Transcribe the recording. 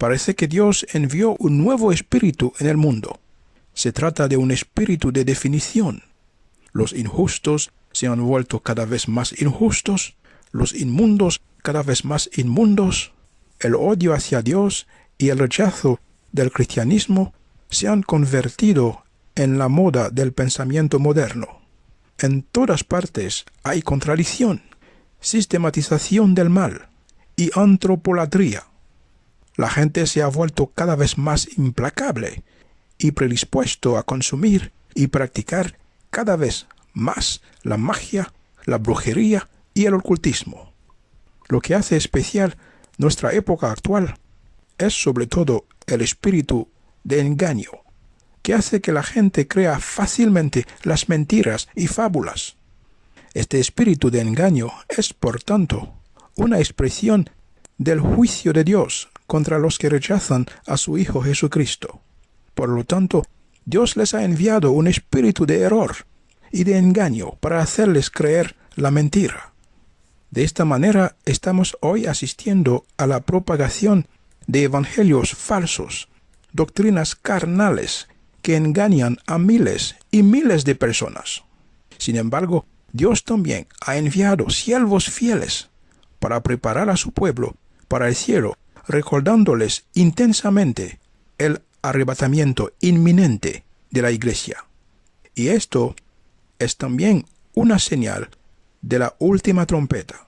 parece que Dios envió un nuevo espíritu en el mundo. Se trata de un espíritu de definición. Los injustos se han vuelto cada vez más injustos, los inmundos cada vez más inmundos, el odio hacia Dios y el rechazo del cristianismo se han convertido en la moda del pensamiento moderno. En todas partes hay contradicción, sistematización del mal y antropolatría. La gente se ha vuelto cada vez más implacable y predispuesto a consumir y practicar cada vez más la magia, la brujería y el ocultismo. Lo que hace especial nuestra época actual es sobre todo el espíritu de engaño, que hace que la gente crea fácilmente las mentiras y fábulas. Este espíritu de engaño es, por tanto, una expresión del juicio de Dios contra los que rechazan a su Hijo Jesucristo. Por lo tanto, Dios les ha enviado un espíritu de error y de engaño para hacerles creer la mentira. De esta manera estamos hoy asistiendo a la propagación de evangelios falsos, doctrinas carnales que engañan a miles y miles de personas. Sin embargo, Dios también ha enviado siervos fieles para preparar a su pueblo para el cielo, recordándoles intensamente el arrebatamiento inminente de la iglesia. Y esto es también una señal de la última trompeta.